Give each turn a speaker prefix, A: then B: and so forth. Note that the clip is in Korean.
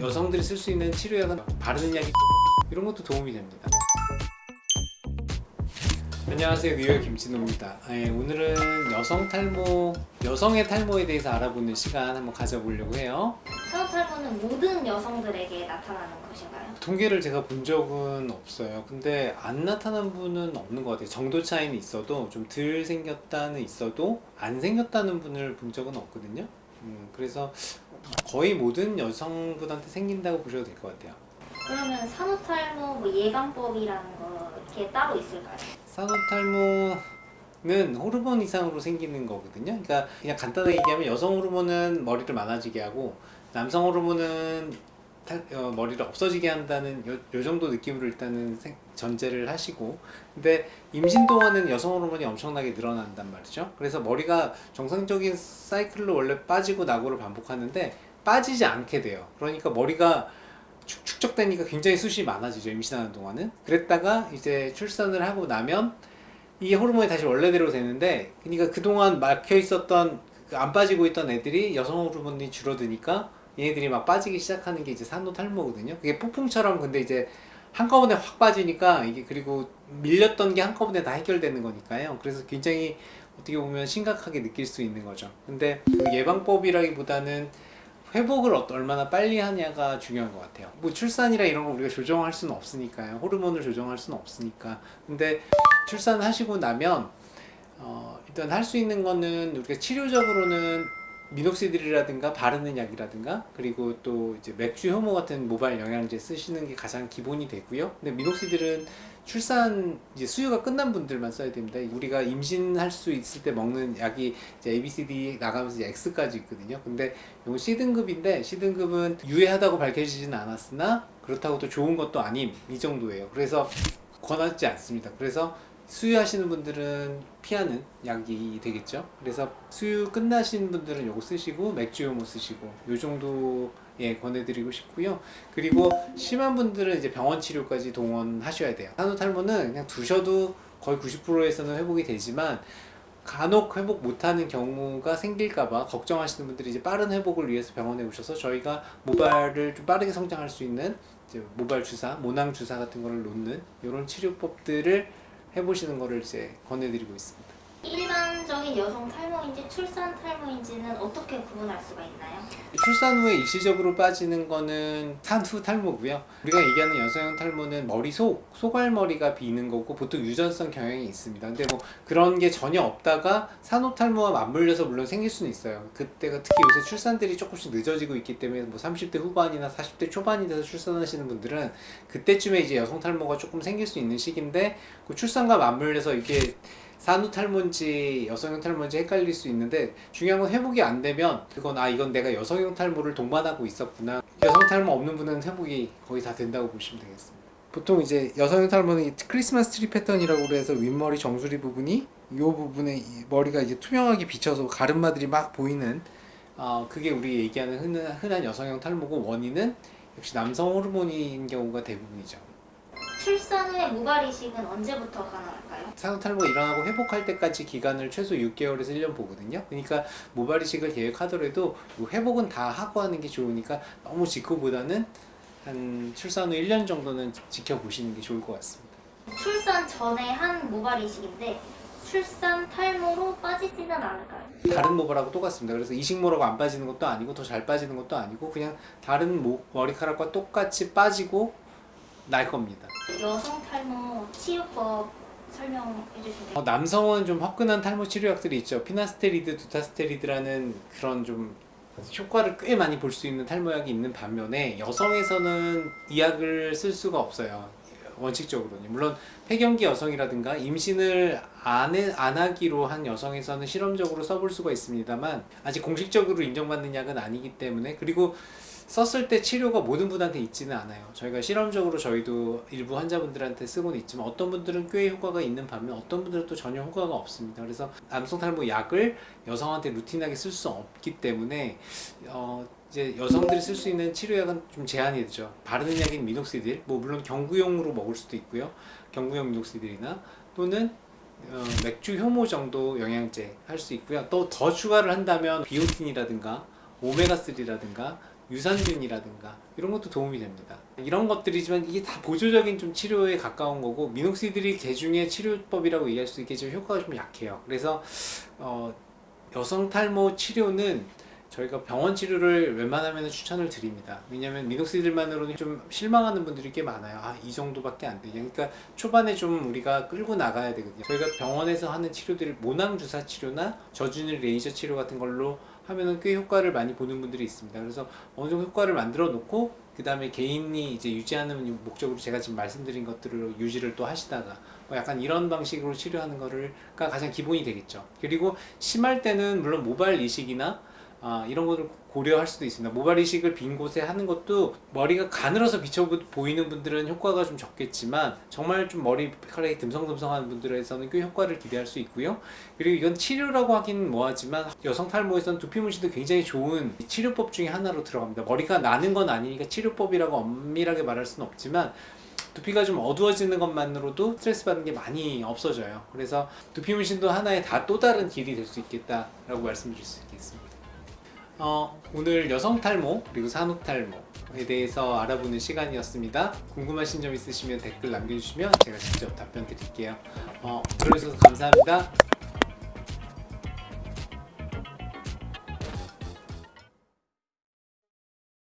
A: 여성들이 쓸 수 있는 치료약은 바르는 약이 이런 것도 도움이 됩니다. 안녕하세요. 뉴욕 김진호입니다. 예, 오늘은 여성 탈모 여성의 탈모에 대해서 알아보는 시간 한번 가져보려고 해요.
B: 산후탈모는 모든 여성들에게 나타나는 것인가요?
A: 통계를 제가 본 적은 없어요. 근데 안 나타난 분은 없는 것 같아요. 정도 차이는 있어도 좀 덜 생겼다는 있어도 안 생겼다는 분을 본 적은 없거든요. 음, 그래서 거의 모든 여성분한테 생긴다고 보셔도 될 것 같아요
B: 그러면 산후탈모 뭐 예방법이라는 거 이렇게 따로 있을까요?
A: 산후탈모는 호르몬 이상으로 생기는 거거든요 그러니까 그냥 간단하게 얘기하면 여성 호르몬은 머리를 많아지게 하고 남성 호르몬은 탈, 어, 머리를 없어지게 한다는 요, 요 정도 느낌으로 일단은 생, 전제를 하시고. 근데 임신 동안은 여성 호르몬이 엄청나게 늘어난단 말이죠. 그래서 머리가 정상적인 사이클로 원래 빠지고 나고를 반복하는데 빠지지 않게 돼요. 그러니까 머리가 축, 축적되니까 굉장히 숱이 많아지죠 임신하는 동안은. 그랬다가 이제 출산을 하고 나면 이게 호르몬이 다시 원래대로 되는데 그러니까 그동안 막혀 있었던 그 안 빠지고 있던 애들이 여성 호르몬이 줄어드니까 얘네들이 막 빠지기 시작하는 게 이제 산후탈모거든요. 그게 폭풍처럼 근데 이제 한꺼번에 확 빠지니까 이게 그리고 밀렸던 게 한꺼번에 다 해결되는 거니까요. 그래서 굉장히 어떻게 보면 심각하게 느낄 수 있는 거죠. 근데 그 예방법이라기보다는 회복을 어- 얼마나 빨리 하냐가 중요한 것 같아요. 뭐 출산이라 이런 거 우리가 조정할 수는 없으니까요. 호르몬을 조정할 수는 없으니까. 근데 출산하시고 나면 어, 일단 할 수 있는 거는 우리가 치료적으로는 미녹시딜이라든가 바르는 약이라든가 그리고 또 이제 맥주 효모 같은 모발 영양제 쓰시는 게 가장 기본이 되고요. 근데 미녹시딜은 출산 이제 수유가 끝난 분들만 써야 됩니다. 우리가 임신할 수 있을 때 먹는 약이 이제 ABCD 나가면서 이제 X까지 있거든요. 근데 이건 C등급인데 C등급은 유해하다고 밝혀지지는 않았으나 그렇다고 또 좋은 것도 아님 이 정도예요. 그래서 권하지 않습니다. 그래서 수유하시는 분들은 피하는 약이 되겠죠? 그래서 수유 끝나신 분들은 요거 쓰시고 맥주 요모 쓰시고 요 정도에 권해드리고 싶고요. 그리고 심한 분들은 이제 병원 치료까지 동원하셔야 돼요. 산후탈모는 그냥 두셔도 거의 90%에서는 회복이 되지만 간혹 회복 못하는 경우가 생길까봐 걱정하시는 분들이 이제 빠른 회복을 위해서 병원에 오셔서 저희가 모발을 좀 빠르게 성장할 수 있는 모발 주사, 모낭 주사 같은 거를 놓는 이런 치료법들을 해보시는 거를 이제 권해드리고 있습니다.
B: 일반적인 여성 탈모인지 출산 탈모인지는 어떻게 구분할 수가 있나요?
A: 출산 후에 일시적으로 빠지는 거는 산후 탈모고요. 우리가 얘기하는 여성형 탈모는 머리 속, 소갈머리가 비는 거고 보통 유전성 경향이 있습니다. 근데 뭐 그런 게 전혀 없다가 산후 탈모와 맞물려서 물론 생길 수는 있어요. 그때가 특히 요새 출산들이 조금씩 늦어지고 있기 때문에 뭐 30대 후반이나 40대 초반이 돼서 출산하시는 분들은 그때쯤에 이제 여성 탈모가 조금 생길 수 있는 시기인데 그 출산과 맞물려서 이게 산후 탈모인지 여성형 탈모인지 헷갈릴 수 있는데 중요한 건 회복이 안 되면 그건 아 이건 내가 여성형 탈모를 동반하고 있었구나. 여성 탈모 없는 분은 회복이 거의 다 된다고 보시면 되겠습니다. 보통 이제 여성형 탈모는 이 크리스마스 트리 패턴이라고 그래서 윗머리 정수리 부분이 이 부분에 이 머리가 이제 투명하게 비쳐서 가르마들이 막 보이는 어, 그게 우리 얘기하는 흔한, 흔한 여성형 탈모고 원인은 역시 남성 호르몬인 경우가 대부분이죠
B: 출산 후에 모발 이식은 언제부터 가능할까요?
A: 산후탈모가 일어나고 회복할 때까지 기간을 최소 6개월에서 1년 보거든요 그러니까 모발 이식을 계획하더라도 이 회복은 다 하고 하는 게 좋으니까 너무 직후보다는 한 출산 후 1년 정도는 지켜보시는 게 좋을 것 같습니다
B: 출산 전에 한 모발 이식인데 출산 탈모로 빠지지는 않을까요?
A: 다른 모발하고 똑같습니다 그래서 이식모라고 안 빠지는 것도 아니고 더 잘 빠지는 것도 아니고 그냥 다른 모, 머리카락과 똑같이 빠지고 날 겁니다.
B: 여성 탈모 치유법 설명해 주시면
A: 어, 남성은 좀 화끈한 탈모 치료약들이 있죠. 피나스테리드, 두타스테리드라는 그런 좀 효과를 꽤 많이 볼 수 있는 탈모약이 있는 반면에 여성에서는 이 약을 쓸 수가 없어요 원칙적으로는. 물론 폐경기 여성이라든가 임신을 안, 해, 안 하기로 한 여성에서는 실험적으로 써볼 수가 있습니다만 아직 공식적으로 인정받는 약은 아니기 때문에 그리고 썼을 때 치료가 모든 분한테 있지는 않아요. 저희가 실험적으로 저희도 일부 환자분들한테 쓰고는 있지만 어떤 분들은 꽤 효과가 있는 반면 어떤 분들은 또 전혀 효과가 없습니다. 그래서 남성 탈모 약을 여성한테 루틴하게 쓸 수 없기 때문에 어 이제 여성들이 쓸 수 있는 치료약은 좀 제한이 되죠 바르는 약인 미녹시딜 뭐 물론 경구용으로 먹을 수도 있고요 경구용 미녹시딜이나 또는 어, 맥주 효모 정도 영양제 할 수 있고요 또 더 추가를 한다면 비오틴이라든가 오메가3라든가 유산균이라든가 이런 것도 도움이 됩니다. 이런 것들이지만 이게 다 보조적인 좀 치료에 가까운 거고 미녹시딜이 개중의 치료법이라고 얘기할 수 있겠지만 효과가 좀 약해요. 그래서 어, 여성 탈모 치료는 저희가 병원 치료를 웬만하면 추천을 드립니다. 왜냐하면 미녹시딜만으로는 좀 실망하는 분들이 꽤 많아요. 아, 이 정도밖에 안 되냐. 그러니까 초반에 좀 우리가 끌고 나가야 되거든요. 저희가 병원에서 하는 치료들, 모낭 주사 치료나 저준일 레이저 치료 같은 걸로 하면은 꽤 효과를 많이 보는 분들이 있습니다. 그래서 어느 정도 효과를 만들어 놓고 그 다음에 개인이 이제 유지하는 목적으로 제가 지금 말씀드린 것들을 유지를 또 하시다가 뭐 약간 이런 방식으로 치료하는 거를가 가장 기본이 되겠죠. 그리고 심할 때는 물론 모발 이식이나 아, 이런 것을 고려할 수도 있습니다. 모발 이식을 빈 곳에 하는 것도 머리가 가늘어서 비쳐 보- 보이는 분들은 효과가 좀 적겠지만 정말 좀 머리카락이 듬성듬성한 분들에서는 꽤 효과를 기대할 수 있고요. 그리고 이건 치료라고 하긴 뭐하지만 여성 탈모에서는 두피 문신도 굉장히 좋은 치료법 중에 하나로 들어갑니다. 머리가 나는 건 아니니까 치료법이라고 엄밀하게 말할 수는 없지만 두피가 좀 어두워지는 것만으로도 스트레스 받는 게 많이 없어져요. 그래서 두피 문신도 하나의 다 또 다른 길이 될 수 있겠다라고 말씀드릴 수 있겠습니다. 어, 오늘 여성 탈모 그리고 산후 탈모에 대해서 알아보는 시간이었습니다. 궁금하신 점 있으시면 댓글 남겨주시면 제가 직접 답변 드릴게요. 어, 들어주셔서 감사합니다.